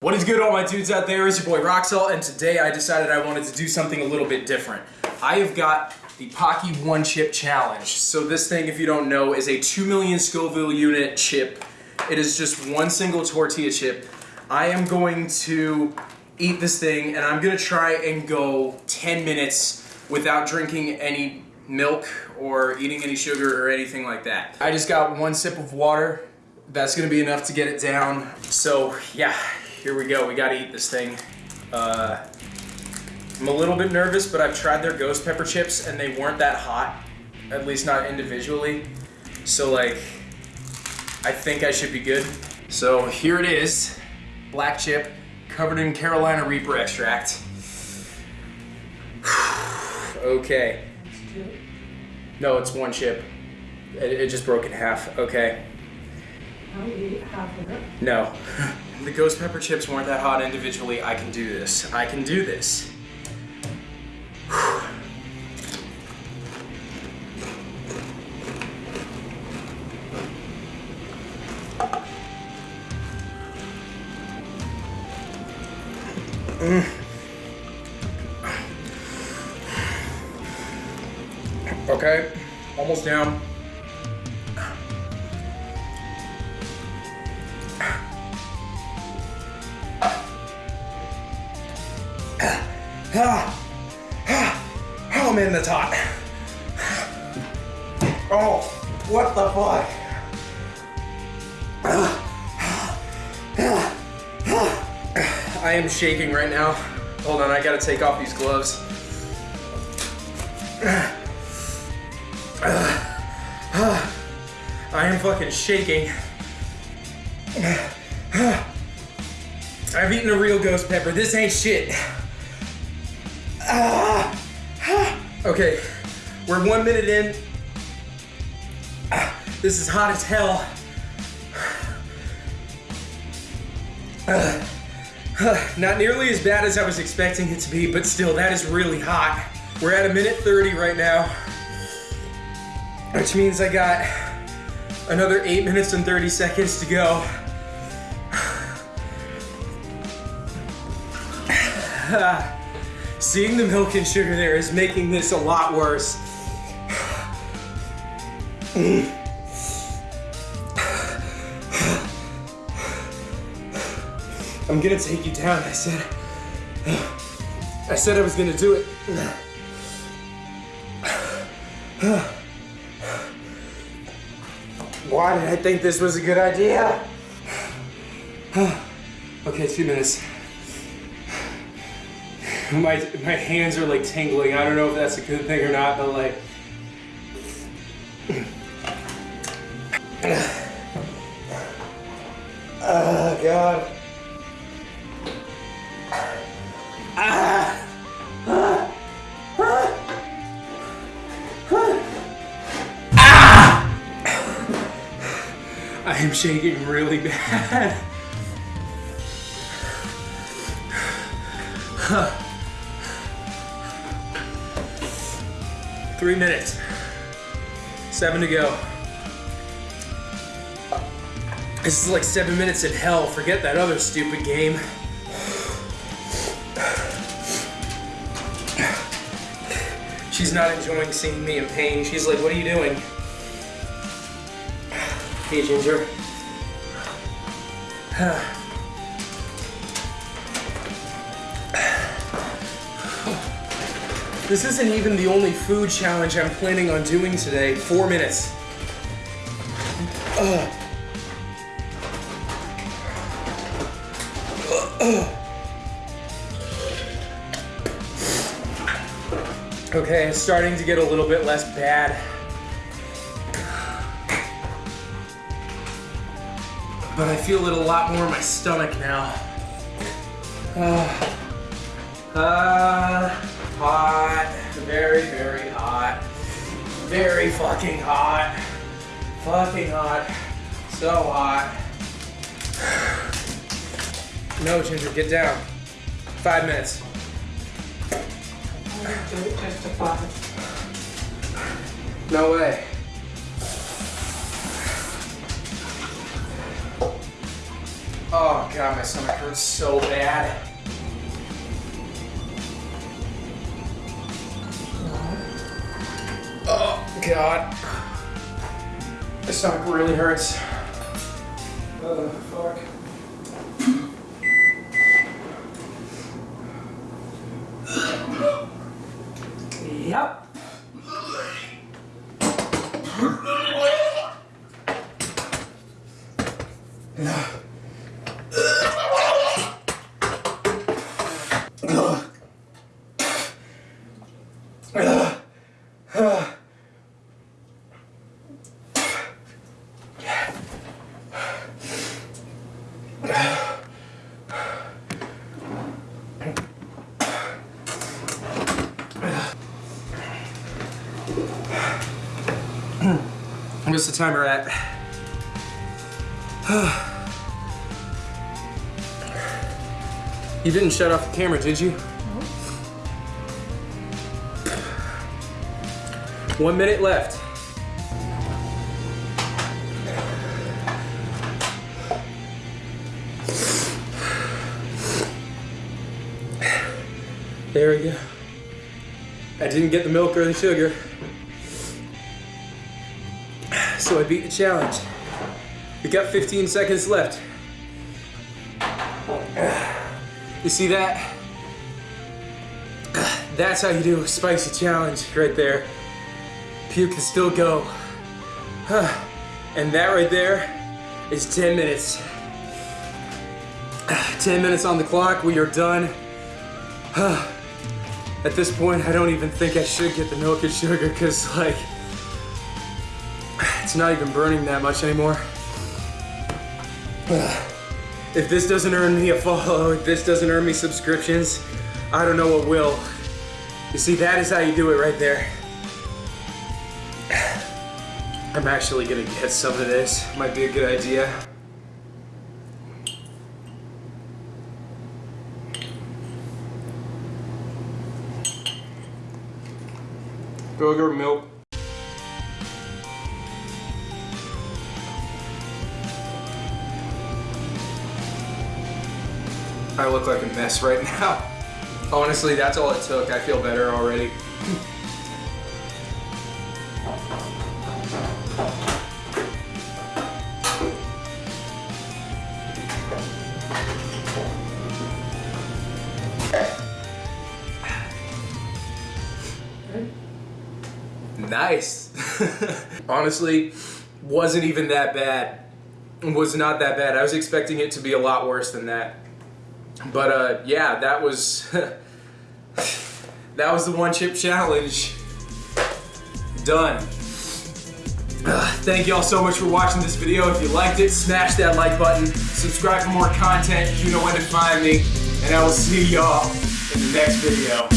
What is good all my dudes out there? It's your boy Roxel and today I decided I wanted to do something a little bit different. I have got the Paqui One Chip Challenge. So this thing, if you don't know, is a 2 million Scoville unit chip. It is just one single tortilla chip. I am going to eat this thing and I'm gonna try and go 10 minutes without drinking any milk or eating any sugar or anything like that. I just got one sip of water. That's gonna be enough to get it down. So yeah, here we go. We gotta eat this thing. Uh, I'm a little bit nervous, but I've tried their ghost pepper chips and they weren't that hot, at least not individually. So like, I think I should be good. So here it is, black chip, covered in Carolina Reaper extract. okay. No, it's one chip. It, it just broke in half. Okay. I'll eat half of it. No. The ghost pepper chips weren't that hot individually. I can do this. I can do this. Mm. Okay, almost down. Ah, ah, oh man, that's hot. Oh, what the fuck? I am shaking right now. Hold on, I gotta take off these gloves. I am fucking shaking. I've eaten a real ghost pepper. This ain't shit. Ah. Okay, we're one minute in. Ah, this is hot as hell. Ah. Not nearly as bad as I was expecting it to be, but still, that is really hot. We're at a minute 30 right now, which means I got another 8 minutes and 30 seconds to go. Seeing the milk and sugar there is making this a lot worse. I'm gonna take you down, I said. I said I was gonna do it. Why did I think this was a good idea? Okay, two minutes. My, my hands are like tingling. I don't know if that's a good thing or not, but like. Oh, God. Ah I am shaking really bad. Three minutes. Seven to go. This is like seven minutes in hell. Forget that other stupid game. She's not enjoying seeing me in pain. She's like, what are you doing? Hey, Ginger. This isn't even the only food challenge I'm planning on doing today. Four minutes. Ugh. Okay, it's starting to get a little bit less bad. But I feel it a lot more in my stomach now. Uh, uh, hot. Very fucking hot. Fucking hot. So hot. No, Ginger, get down. Five minutes. No way. Oh god, my stomach hurts so bad. God. My stomach really hurts. Oh fuck. Yep. What's the timer at? you didn't shut off the camera, did you? One minute left. There we go. I didn't get the milk or the sugar. So I beat the challenge. We got 15 seconds left. You see that? That's how you do a spicy challenge right there. Puke can still go. And that right there is 10 minutes. 10 minutes on the clock, we are done. At this point, I don't even think I should get the milk and sugar because like, it's not even burning that much anymore. If this doesn't earn me a follow, if this doesn't earn me subscriptions, I don't know what will. You see, that is how you do it right there. I'm actually gonna get some of this. Might be a good idea. Burger milk. I look like a mess right now. Honestly, that's all it took. I feel better already. Nice. Honestly, wasn't even that bad. Was not that bad. I was expecting it to be a lot worse than that. But uh, yeah, that was that was the one chip challenge. Done. Uh, thank you all so much for watching this video. If you liked it, smash that like button. Subscribe for more content. You know when to find me. And I will see y'all in the next video.